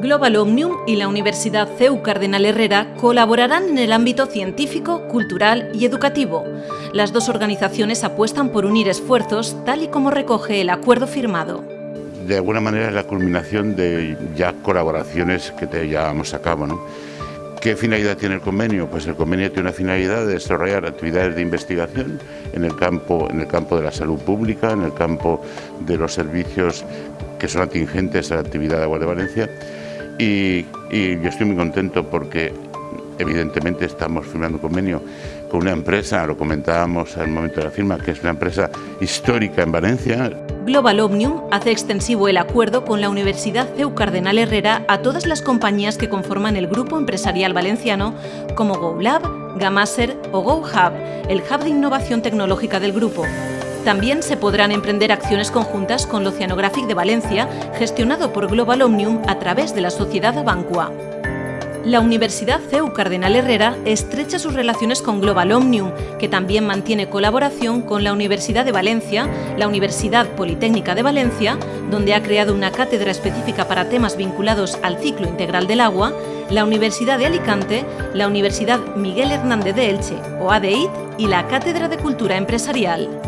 Global Omnium y la Universidad CEU Cardenal Herrera colaborarán en el ámbito científico, cultural y educativo. Las dos organizaciones apuestan por unir esfuerzos, tal y como recoge el acuerdo firmado. De alguna manera es la culminación de ya colaboraciones que te llevamos a cabo. ¿no? ¿Qué finalidad tiene el convenio? Pues el convenio tiene una finalidad de desarrollar actividades de investigación en el campo, en el campo de la salud pública, en el campo de los servicios que son atingentes a la actividad de Agua de Valencia y, yo estoy muy contento porque evidentemente estamos firmando un convenio con una empresa, lo comentábamos al momento de la firma, que es una empresa histórica en Valencia. Global Omnium hace extensivo el acuerdo con la Universidad CEU Cardenal Herrera a todas las compañías que conforman el grupo empresarial valenciano, como GoLab, Gamaser o GoHub, el hub de innovación tecnológica del grupo. También se podrán emprender acciones conjuntas con Oceanographic de Valencia, gestionado por Global Omnium a través de la sociedad Abancua. La Universidad CEU Cardenal Herrera estrecha sus relaciones con Global Omnium, que también mantiene colaboración con la Universidad de Valencia, la Universidad Politécnica de Valencia, donde ha creado una cátedra específica para temas vinculados al ciclo integral del agua, la Universidad de Alicante, la Universidad Miguel Hernández de Elche, o ADEIT, y la Cátedra de Cultura Empresarial.